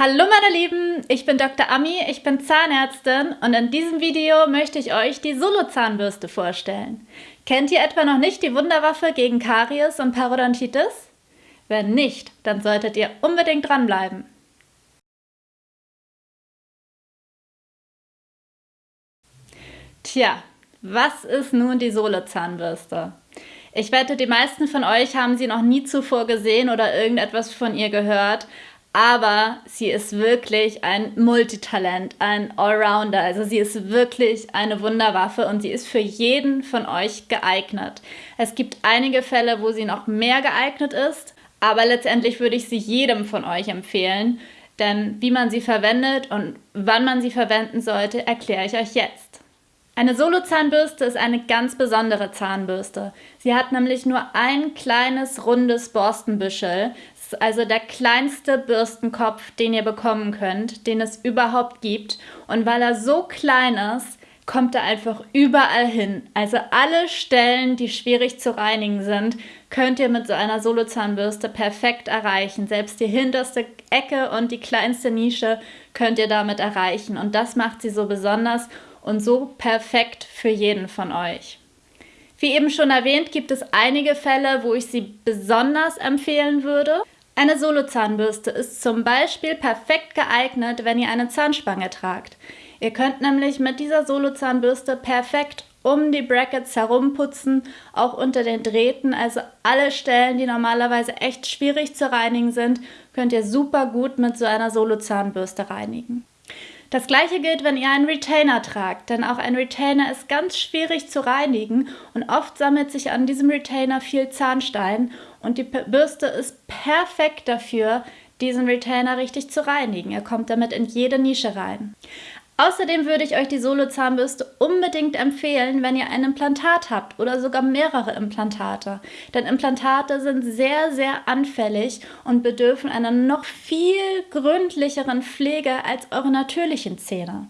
Hallo meine Lieben, ich bin Dr. Ami, ich bin Zahnärztin und in diesem Video möchte ich euch die Solo-Zahnbürste vorstellen. Kennt ihr etwa noch nicht die Wunderwaffe gegen Karies und Parodontitis? Wenn nicht, dann solltet ihr unbedingt dranbleiben. Tja, was ist nun die Solo-Zahnbürste? Ich wette, die meisten von euch haben sie noch nie zuvor gesehen oder irgendetwas von ihr gehört, aber sie ist wirklich ein Multitalent, ein Allrounder. Also sie ist wirklich eine Wunderwaffe und sie ist für jeden von euch geeignet. Es gibt einige Fälle, wo sie noch mehr geeignet ist, aber letztendlich würde ich sie jedem von euch empfehlen, denn wie man sie verwendet und wann man sie verwenden sollte, erkläre ich euch jetzt. Eine Solo-Zahnbürste ist eine ganz besondere Zahnbürste. Sie hat nämlich nur ein kleines rundes Borstenbüschel also der kleinste Bürstenkopf, den ihr bekommen könnt, den es überhaupt gibt. Und weil er so klein ist, kommt er einfach überall hin. Also alle Stellen, die schwierig zu reinigen sind, könnt ihr mit so einer Solozahnbürste perfekt erreichen. Selbst die hinterste Ecke und die kleinste Nische könnt ihr damit erreichen. Und das macht sie so besonders und so perfekt für jeden von euch. Wie eben schon erwähnt, gibt es einige Fälle, wo ich sie besonders empfehlen würde. Eine Solozahnbürste ist zum Beispiel perfekt geeignet, wenn ihr eine Zahnspange tragt. Ihr könnt nämlich mit dieser Solozahnbürste perfekt um die Brackets herumputzen, auch unter den Drähten, also alle Stellen, die normalerweise echt schwierig zu reinigen sind, könnt ihr super gut mit so einer Solozahnbürste reinigen. Das gleiche gilt, wenn ihr einen Retainer tragt, denn auch ein Retainer ist ganz schwierig zu reinigen und oft sammelt sich an diesem Retainer viel Zahnstein und die Bürste ist perfekt dafür, diesen Retainer richtig zu reinigen. Er kommt damit in jede Nische rein. Außerdem würde ich euch die Solo-Zahnbürste unbedingt empfehlen, wenn ihr ein Implantat habt oder sogar mehrere Implantate. Denn Implantate sind sehr, sehr anfällig und bedürfen einer noch viel gründlicheren Pflege als eure natürlichen Zähne.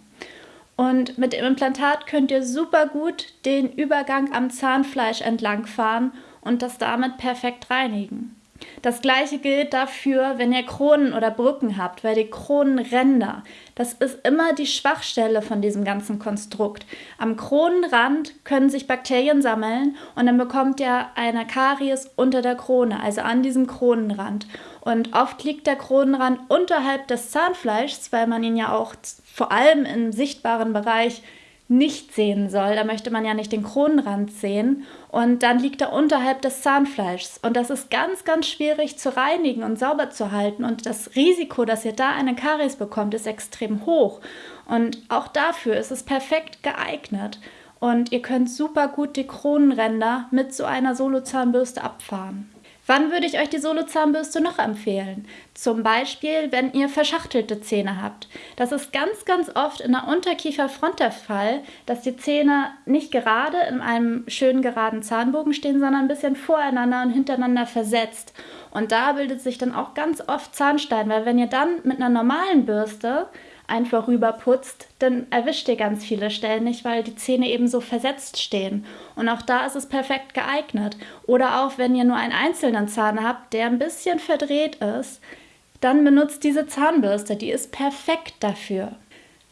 Und mit dem Implantat könnt ihr super gut den Übergang am Zahnfleisch entlangfahren und das damit perfekt reinigen. Das gleiche gilt dafür, wenn ihr Kronen oder Brücken habt, weil die Kronenränder, das ist immer die Schwachstelle von diesem ganzen Konstrukt. Am Kronenrand können sich Bakterien sammeln und dann bekommt ihr eine Karies unter der Krone, also an diesem Kronenrand. Und oft liegt der Kronenrand unterhalb des Zahnfleischs, weil man ihn ja auch vor allem im sichtbaren Bereich nicht sehen soll. Da möchte man ja nicht den Kronenrand sehen. Und dann liegt er unterhalb des Zahnfleischs. Und das ist ganz, ganz schwierig zu reinigen und sauber zu halten. Und das Risiko, dass ihr da eine Karies bekommt, ist extrem hoch. Und auch dafür ist es perfekt geeignet. Und ihr könnt super gut die Kronenränder mit so einer Solo-Zahnbürste abfahren. Wann würde ich euch die Solo-Zahnbürste noch empfehlen? Zum Beispiel, wenn ihr verschachtelte Zähne habt. Das ist ganz, ganz oft in der Unterkieferfront der Fall, dass die Zähne nicht gerade in einem schönen geraden Zahnbogen stehen, sondern ein bisschen voreinander und hintereinander versetzt. Und da bildet sich dann auch ganz oft Zahnstein, weil wenn ihr dann mit einer normalen Bürste einfach rüber putzt, dann erwischt ihr ganz viele Stellen nicht, weil die Zähne eben so versetzt stehen. Und auch da ist es perfekt geeignet. Oder auch wenn ihr nur einen einzelnen Zahn habt, der ein bisschen verdreht ist, dann benutzt diese Zahnbürste, die ist perfekt dafür.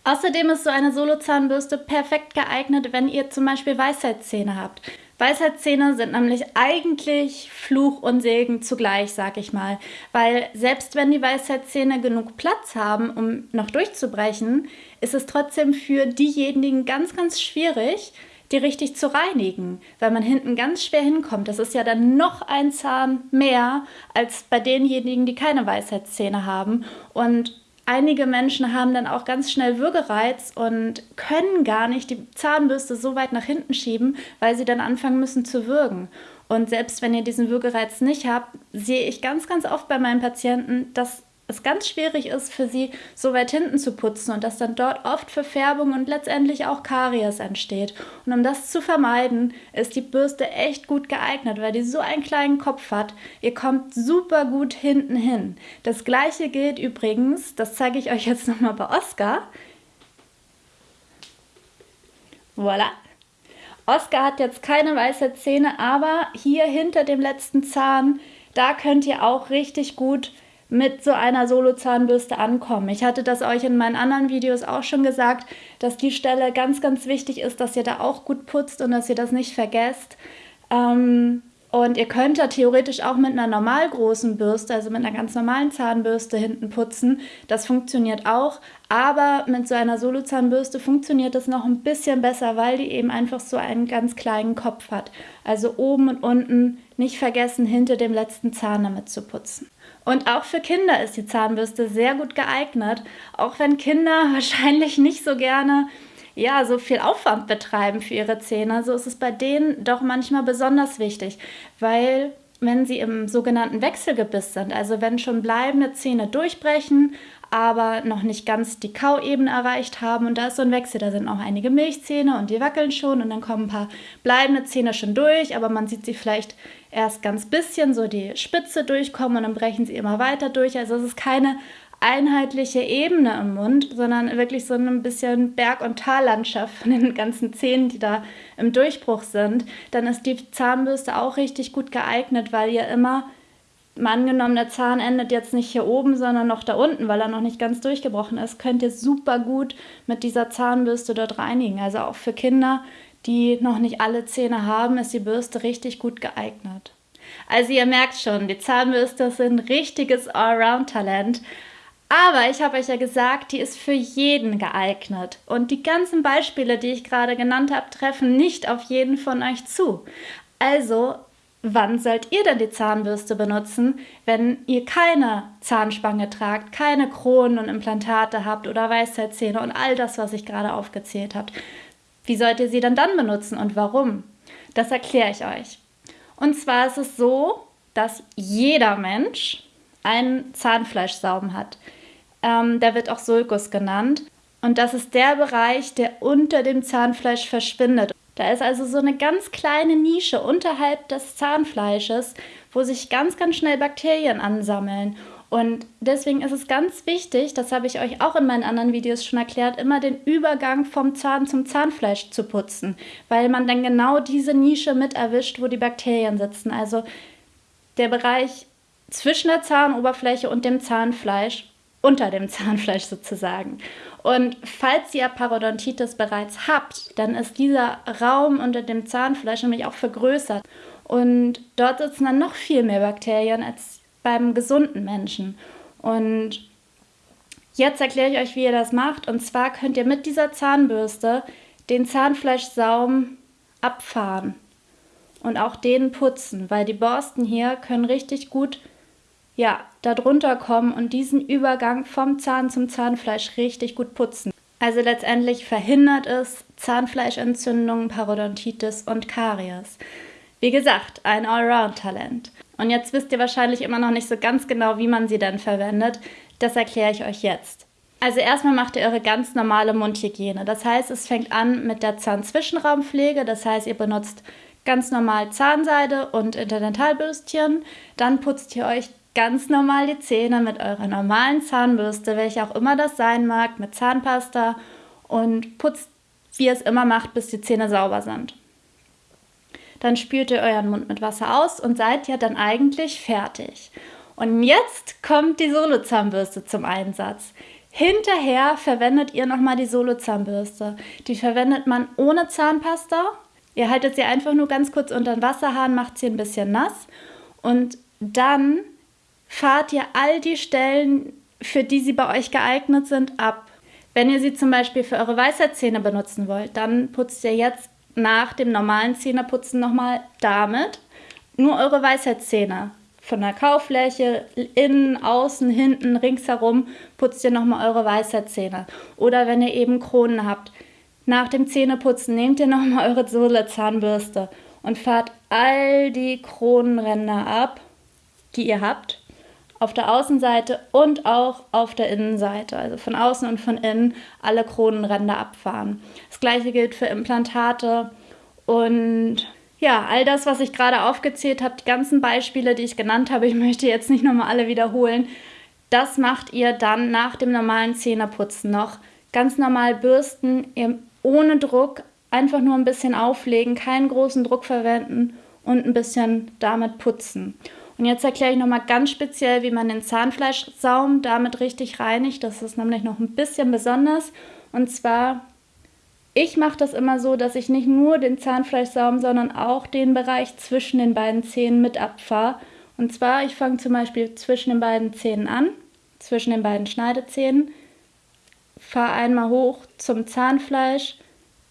Außerdem ist so eine Solo-Zahnbürste perfekt geeignet, wenn ihr zum Beispiel Weisheitszähne habt. Weisheitszähne sind nämlich eigentlich Fluch und Segen zugleich, sag ich mal. Weil selbst wenn die Weisheitszähne genug Platz haben, um noch durchzubrechen, ist es trotzdem für diejenigen ganz, ganz schwierig, die richtig zu reinigen, weil man hinten ganz schwer hinkommt. Das ist ja dann noch ein Zahn mehr als bei denjenigen, die keine Weisheitszähne haben. Und einige Menschen haben dann auch ganz schnell Würgereiz und können gar nicht die Zahnbürste so weit nach hinten schieben, weil sie dann anfangen müssen zu würgen. Und selbst wenn ihr diesen Würgereiz nicht habt, sehe ich ganz, ganz oft bei meinen Patienten, dass es ganz schwierig ist für sie, so weit hinten zu putzen und dass dann dort oft Verfärbung und letztendlich auch Karies entsteht. Und um das zu vermeiden, ist die Bürste echt gut geeignet, weil die so einen kleinen Kopf hat. Ihr kommt super gut hinten hin. Das gleiche gilt übrigens, das zeige ich euch jetzt nochmal bei Oscar. Voilà. Oscar hat jetzt keine weiße Zähne, aber hier hinter dem letzten Zahn, da könnt ihr auch richtig gut mit so einer Solo-Zahnbürste ankommen. Ich hatte das euch in meinen anderen Videos auch schon gesagt, dass die Stelle ganz, ganz wichtig ist, dass ihr da auch gut putzt und dass ihr das nicht vergesst. Ähm, und ihr könnt da theoretisch auch mit einer normal großen Bürste, also mit einer ganz normalen Zahnbürste hinten putzen. Das funktioniert auch. Aber mit so einer Solo-Zahnbürste funktioniert das noch ein bisschen besser, weil die eben einfach so einen ganz kleinen Kopf hat. Also oben und unten nicht vergessen, hinter dem letzten Zahn damit zu putzen. Und auch für Kinder ist die Zahnbürste sehr gut geeignet, auch wenn Kinder wahrscheinlich nicht so gerne ja, so viel Aufwand betreiben für ihre Zähne, so ist es bei denen doch manchmal besonders wichtig, weil wenn sie im sogenannten Wechselgebiss sind, also wenn schon bleibende Zähne durchbrechen, aber noch nicht ganz die Kauebene erreicht haben. Und da ist so ein Wechsel. Da sind auch einige Milchzähne und die wackeln schon und dann kommen ein paar bleibende Zähne schon durch, aber man sieht sie vielleicht erst ganz bisschen so die Spitze durchkommen und dann brechen sie immer weiter durch. Also es ist keine einheitliche Ebene im Mund, sondern wirklich so ein bisschen Berg- und Tallandschaft von den ganzen Zähnen, die da im Durchbruch sind, dann ist die Zahnbürste auch richtig gut geeignet, weil ihr immer, mal angenommen, der Zahn endet jetzt nicht hier oben, sondern noch da unten, weil er noch nicht ganz durchgebrochen ist, könnt ihr super gut mit dieser Zahnbürste dort reinigen. Also auch für Kinder, die noch nicht alle Zähne haben, ist die Bürste richtig gut geeignet. Also ihr merkt schon, die Zahnbürste ist ein richtiges Allround-Talent. Aber ich habe euch ja gesagt, die ist für jeden geeignet. Und die ganzen Beispiele, die ich gerade genannt habe, treffen nicht auf jeden von euch zu. Also, wann sollt ihr denn die Zahnbürste benutzen, wenn ihr keine Zahnspange tragt, keine Kronen und Implantate habt oder Weisheitszähne und all das, was ich gerade aufgezählt habe? Wie sollt ihr sie dann dann benutzen und warum? Das erkläre ich euch. Und zwar ist es so, dass jeder Mensch einen Zahnfleischsaum hat. Ähm, der wird auch Sulcus genannt. Und das ist der Bereich, der unter dem Zahnfleisch verschwindet. Da ist also so eine ganz kleine Nische unterhalb des Zahnfleisches, wo sich ganz, ganz schnell Bakterien ansammeln. Und deswegen ist es ganz wichtig, das habe ich euch auch in meinen anderen Videos schon erklärt, immer den Übergang vom Zahn zum Zahnfleisch zu putzen, weil man dann genau diese Nische mit erwischt, wo die Bakterien sitzen. Also der Bereich zwischen der Zahnoberfläche und dem Zahnfleisch unter dem Zahnfleisch sozusagen. Und falls ihr Parodontitis bereits habt, dann ist dieser Raum unter dem Zahnfleisch nämlich auch vergrößert. Und dort sitzen dann noch viel mehr Bakterien als beim gesunden Menschen. Und jetzt erkläre ich euch, wie ihr das macht. Und zwar könnt ihr mit dieser Zahnbürste den Zahnfleischsaum abfahren und auch den putzen, weil die Borsten hier können richtig gut ja, darunter kommen und diesen Übergang vom Zahn zum Zahnfleisch richtig gut putzen. Also letztendlich verhindert es Zahnfleischentzündungen, Parodontitis und Karies. Wie gesagt, ein Allround-Talent. Und jetzt wisst ihr wahrscheinlich immer noch nicht so ganz genau, wie man sie dann verwendet. Das erkläre ich euch jetzt. Also erstmal macht ihr eure ganz normale Mundhygiene. Das heißt, es fängt an mit der Zahnzwischenraumpflege. Das heißt, ihr benutzt ganz normal Zahnseide und Interdentalbürstchen. Dann putzt ihr euch ganz normal die Zähne mit eurer normalen Zahnbürste, welche auch immer das sein mag, mit Zahnpasta und putzt, wie ihr es immer macht, bis die Zähne sauber sind. Dann spült ihr euren Mund mit Wasser aus und seid ja dann eigentlich fertig. Und jetzt kommt die Solo-Zahnbürste zum Einsatz. Hinterher verwendet ihr nochmal die Solo-Zahnbürste. Die verwendet man ohne Zahnpasta. Ihr haltet sie einfach nur ganz kurz unter den Wasserhahn, macht sie ein bisschen nass und dann fahrt ihr all die Stellen, für die sie bei euch geeignet sind, ab. Wenn ihr sie zum Beispiel für eure Weisheitszähne benutzen wollt, dann putzt ihr jetzt nach dem normalen Zähneputzen nochmal damit nur eure Weisheitszähne. Von der Kaufläche, innen, außen, hinten, ringsherum putzt ihr nochmal eure Weisheitszähne. Oder wenn ihr eben Kronen habt, nach dem Zähneputzen nehmt ihr nochmal eure Sohle-Zahnbürste und fahrt all die Kronenränder ab, die ihr habt auf der Außenseite und auch auf der Innenseite, also von außen und von innen alle Kronenränder abfahren. Das gleiche gilt für Implantate und ja, all das, was ich gerade aufgezählt habe, die ganzen Beispiele, die ich genannt habe, ich möchte jetzt nicht nochmal alle wiederholen, das macht ihr dann nach dem normalen Zähneputzen noch. Ganz normal bürsten, ohne Druck, einfach nur ein bisschen auflegen, keinen großen Druck verwenden und ein bisschen damit putzen. Und jetzt erkläre ich nochmal ganz speziell, wie man den Zahnfleischsaum damit richtig reinigt. Das ist nämlich noch ein bisschen besonders. Und zwar, ich mache das immer so, dass ich nicht nur den Zahnfleischsaum, sondern auch den Bereich zwischen den beiden Zähnen mit abfahre. Und zwar, ich fange zum Beispiel zwischen den beiden Zähnen an, zwischen den beiden Schneidezähnen, fahre einmal hoch zum Zahnfleisch,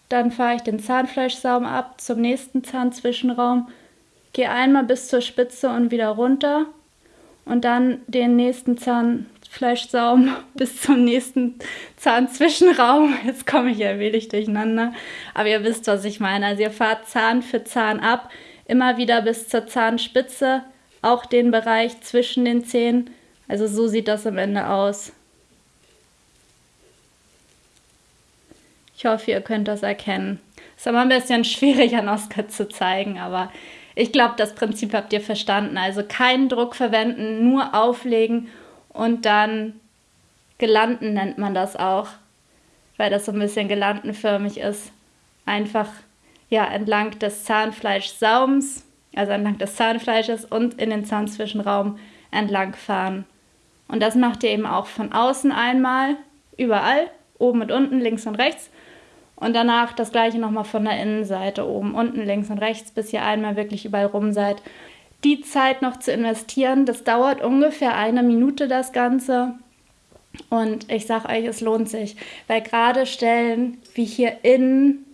dann fahre ich den Zahnfleischsaum ab zum nächsten Zahnzwischenraum Gehe einmal bis zur Spitze und wieder runter und dann den nächsten Zahnfleischsaum bis zum nächsten Zahnzwischenraum. Jetzt komme ich ja wenig durcheinander, aber ihr wisst, was ich meine. Also ihr fahrt Zahn für Zahn ab, immer wieder bis zur Zahnspitze, auch den Bereich zwischen den Zähnen. Also so sieht das am Ende aus. Ich hoffe, ihr könnt das erkennen. Ist aber ein bisschen schwierig an Oskar zu zeigen, aber ich glaube, das Prinzip habt ihr verstanden. Also keinen Druck verwenden, nur auflegen und dann gelanden nennt man das auch, weil das so ein bisschen gelandenförmig ist. Einfach ja entlang des Zahnfleischsaums, also entlang des Zahnfleisches und in den Zahnzwischenraum entlang fahren. Und das macht ihr eben auch von außen einmal, überall, oben und unten, links und rechts. Und danach das gleiche nochmal von der Innenseite, oben, unten, links und rechts, bis ihr einmal wirklich überall rum seid. Die Zeit noch zu investieren, das dauert ungefähr eine Minute das Ganze. Und ich sage euch, es lohnt sich, weil gerade Stellen wie hier innen,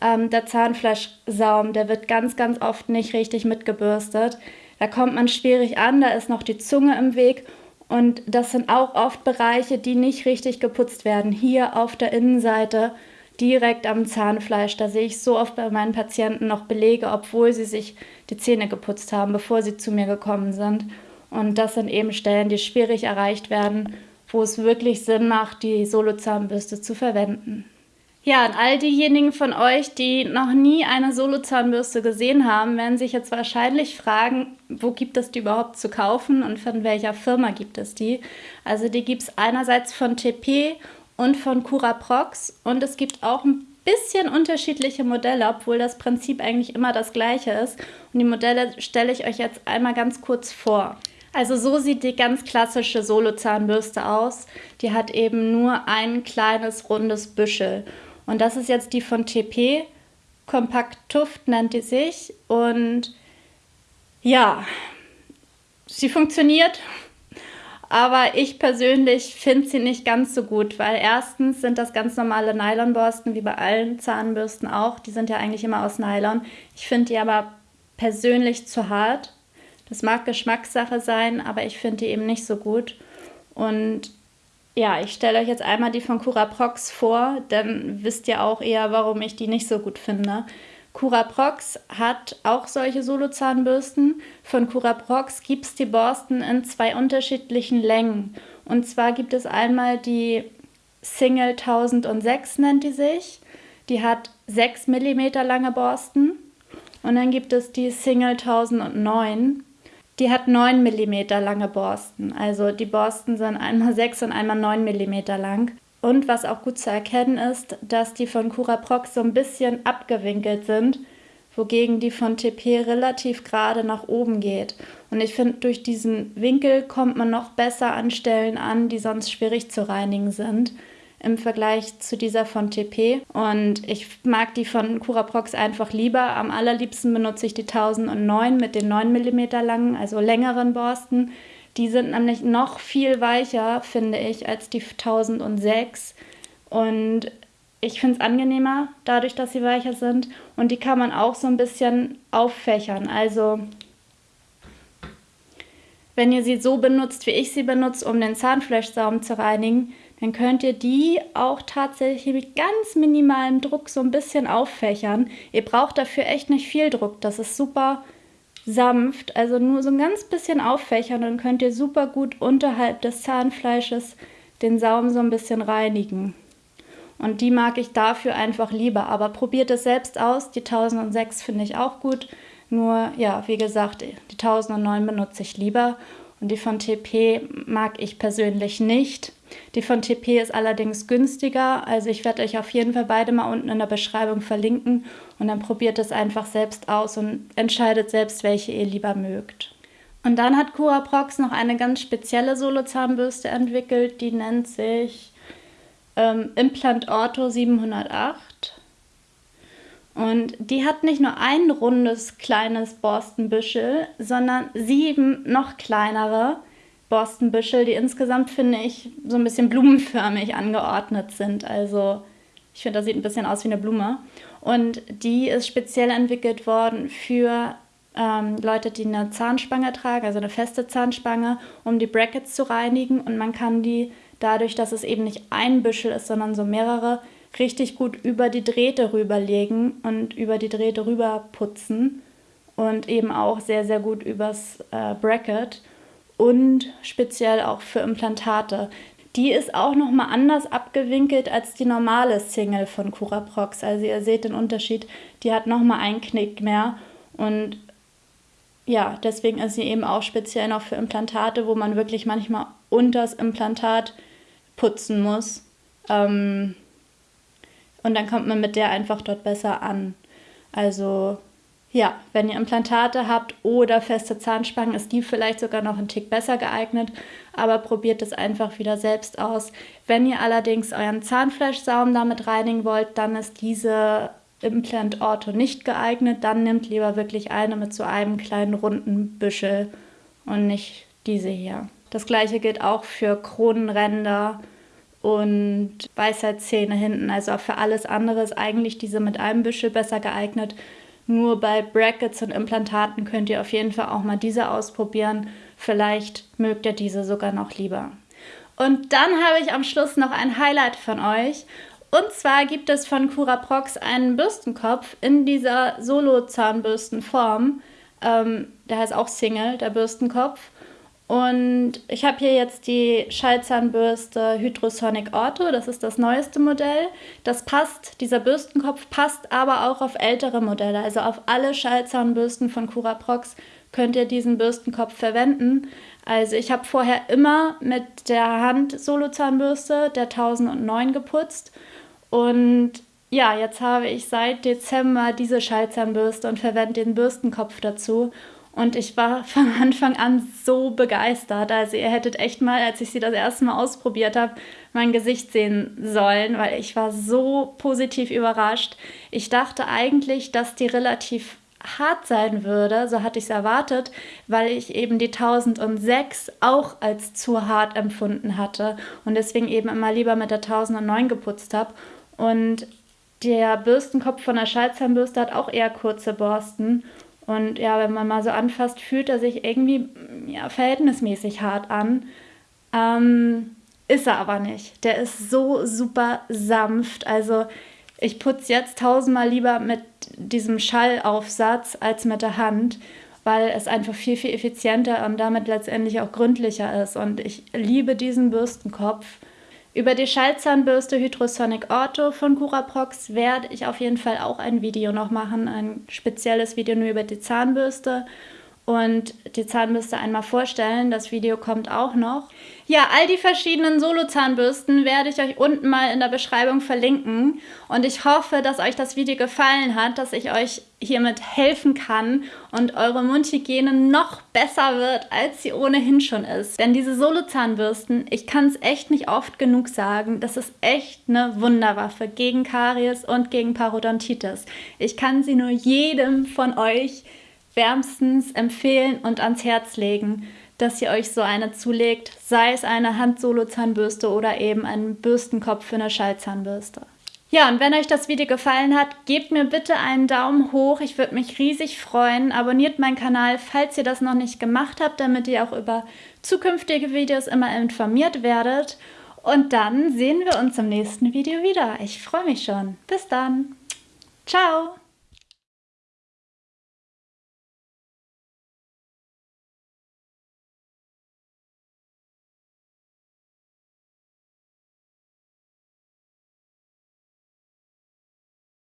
ähm, der Zahnfleischsaum, der wird ganz, ganz oft nicht richtig mitgebürstet. Da kommt man schwierig an, da ist noch die Zunge im Weg und das sind auch oft Bereiche, die nicht richtig geputzt werden. Hier auf der Innenseite direkt am Zahnfleisch. Da sehe ich so oft bei meinen Patienten noch Belege, obwohl sie sich die Zähne geputzt haben, bevor sie zu mir gekommen sind. Und das sind eben Stellen, die schwierig erreicht werden, wo es wirklich Sinn macht, die Solozahnbürste zu verwenden. Ja, und all diejenigen von euch, die noch nie eine Solozahnbürste gesehen haben, werden sich jetzt wahrscheinlich fragen, wo gibt es die überhaupt zu kaufen und von welcher Firma gibt es die? Also die gibt es einerseits von TP und von Curaprox. Und es gibt auch ein bisschen unterschiedliche Modelle, obwohl das Prinzip eigentlich immer das gleiche ist. Und die Modelle stelle ich euch jetzt einmal ganz kurz vor. Also so sieht die ganz klassische Solo-Zahnbürste aus. Die hat eben nur ein kleines rundes Büschel. Und das ist jetzt die von TP. Kompakt Tuft nennt die sich. Und ja, sie funktioniert aber ich persönlich finde sie nicht ganz so gut, weil erstens sind das ganz normale Nylonborsten, wie bei allen Zahnbürsten auch. Die sind ja eigentlich immer aus Nylon. Ich finde die aber persönlich zu hart. Das mag Geschmackssache sein, aber ich finde die eben nicht so gut. Und ja, ich stelle euch jetzt einmal die von Curaprox vor, dann wisst ihr auch eher, warum ich die nicht so gut finde. Curaprox hat auch solche Solozahnbürsten. Von Curaprox gibt es die Borsten in zwei unterschiedlichen Längen. Und zwar gibt es einmal die Single 1006 nennt die sich. Die hat 6 mm lange Borsten. Und dann gibt es die Single 1009. Die hat 9 mm lange Borsten. Also die Borsten sind einmal 6 und einmal 9 mm lang. Und was auch gut zu erkennen ist, dass die von Curaprox so ein bisschen abgewinkelt sind, wogegen die von TP relativ gerade nach oben geht. Und ich finde, durch diesen Winkel kommt man noch besser an Stellen an, die sonst schwierig zu reinigen sind im Vergleich zu dieser von TP. Und ich mag die von Curaprox einfach lieber. Am allerliebsten benutze ich die 1009 mit den 9 mm langen, also längeren Borsten. Die sind nämlich noch viel weicher, finde ich, als die 1006. Und ich finde es angenehmer, dadurch, dass sie weicher sind. Und die kann man auch so ein bisschen auffächern. Also, wenn ihr sie so benutzt, wie ich sie benutze, um den Zahnfleischsaum zu reinigen, dann könnt ihr die auch tatsächlich mit ganz minimalem Druck so ein bisschen auffächern. Ihr braucht dafür echt nicht viel Druck. Das ist super sanft, also nur so ein ganz bisschen auffächern, dann könnt ihr super gut unterhalb des Zahnfleisches den Saum so ein bisschen reinigen. Und die mag ich dafür einfach lieber. Aber probiert es selbst aus. Die 1006 finde ich auch gut. Nur, ja, wie gesagt, die 1009 benutze ich lieber. Und die von TP mag ich persönlich nicht. Die von TP ist allerdings günstiger. Also ich werde euch auf jeden Fall beide mal unten in der Beschreibung verlinken. Und dann probiert es einfach selbst aus und entscheidet selbst, welche ihr lieber mögt. Und dann hat Curaprox noch eine ganz spezielle Solozahnbürste entwickelt, die nennt sich ähm, Implant Ortho 708. Und die hat nicht nur ein rundes kleines Borstenbüschel, sondern sieben noch kleinere Borstenbüschel, die insgesamt, finde ich, so ein bisschen blumenförmig angeordnet sind. Also ich finde, das sieht ein bisschen aus wie eine Blume. Und die ist speziell entwickelt worden für ähm, Leute, die eine Zahnspange tragen, also eine feste Zahnspange, um die Brackets zu reinigen. Und man kann die dadurch, dass es eben nicht ein Büschel ist, sondern so mehrere, richtig gut über die Drähte rüberlegen und über die Drähte rüber putzen und eben auch sehr, sehr gut übers äh, Bracket und speziell auch für Implantate. Die ist auch nochmal anders abgewinkelt als die normale Single von Curaprox. Also ihr seht den Unterschied, die hat nochmal einen Knick mehr und ja, deswegen ist sie eben auch speziell noch für Implantate, wo man wirklich manchmal unter das Implantat putzen muss. Ähm, und dann kommt man mit der einfach dort besser an. Also ja, wenn ihr Implantate habt oder feste Zahnspangen, ist die vielleicht sogar noch ein Tick besser geeignet, aber probiert es einfach wieder selbst aus. Wenn ihr allerdings euren Zahnfleischsaum damit reinigen wollt, dann ist diese Implant Ortho nicht geeignet. Dann nehmt lieber wirklich eine mit so einem kleinen runden Büschel und nicht diese hier. Das gleiche gilt auch für Kronenränder und Weisheitszähne hinten. Also für alles andere ist eigentlich diese mit einem Büschel besser geeignet. Nur bei Brackets und Implantaten könnt ihr auf jeden Fall auch mal diese ausprobieren. Vielleicht mögt ihr diese sogar noch lieber. Und dann habe ich am Schluss noch ein Highlight von euch. Und zwar gibt es von Curaprox einen Bürstenkopf in dieser Solo-Zahnbürstenform. Ähm, der heißt auch Single, der Bürstenkopf. Und ich habe hier jetzt die Schallzahnbürste Hydrosonic Ortho, das ist das neueste Modell. Das passt, dieser Bürstenkopf passt aber auch auf ältere Modelle, also auf alle Schallzahnbürsten von Curaprox könnt ihr diesen Bürstenkopf verwenden. Also ich habe vorher immer mit der Hand Solozahnbürste der 1009 geputzt und ja, jetzt habe ich seit Dezember diese Schallzahnbürste und verwende den Bürstenkopf dazu. Und ich war von Anfang an so begeistert. Also ihr hättet echt mal, als ich sie das erste Mal ausprobiert habe, mein Gesicht sehen sollen, weil ich war so positiv überrascht. Ich dachte eigentlich, dass die relativ hart sein würde, so hatte ich es erwartet, weil ich eben die 1006 auch als zu hart empfunden hatte und deswegen eben immer lieber mit der 1009 geputzt habe. Und der Bürstenkopf von der Schallzahnbürste hat auch eher kurze Borsten und ja, wenn man mal so anfasst, fühlt er sich irgendwie ja, verhältnismäßig hart an. Ähm, ist er aber nicht. Der ist so super sanft. Also ich putze jetzt tausendmal lieber mit diesem Schallaufsatz als mit der Hand, weil es einfach viel, viel effizienter und damit letztendlich auch gründlicher ist. Und ich liebe diesen Bürstenkopf. Über die Schallzahnbürste Hydrosonic Ortho von Curaprox werde ich auf jeden Fall auch ein Video noch machen, ein spezielles Video nur über die Zahnbürste und die Zahnbürste einmal vorstellen. Das Video kommt auch noch. Ja, all die verschiedenen Solo-Zahnbürsten werde ich euch unten mal in der Beschreibung verlinken. Und ich hoffe, dass euch das Video gefallen hat, dass ich euch hiermit helfen kann und eure Mundhygiene noch besser wird, als sie ohnehin schon ist. Denn diese Solo-Zahnbürsten, ich kann es echt nicht oft genug sagen, das ist echt eine Wunderwaffe gegen Karies und gegen Parodontitis. Ich kann sie nur jedem von euch wärmstens empfehlen und ans Herz legen, dass ihr euch so eine zulegt, sei es eine Hand-Solo-Zahnbürste oder eben einen Bürstenkopf für eine Schallzahnbürste. Ja, und wenn euch das Video gefallen hat, gebt mir bitte einen Daumen hoch. Ich würde mich riesig freuen. Abonniert meinen Kanal, falls ihr das noch nicht gemacht habt, damit ihr auch über zukünftige Videos immer informiert werdet. Und dann sehen wir uns im nächsten Video wieder. Ich freue mich schon. Bis dann. Ciao.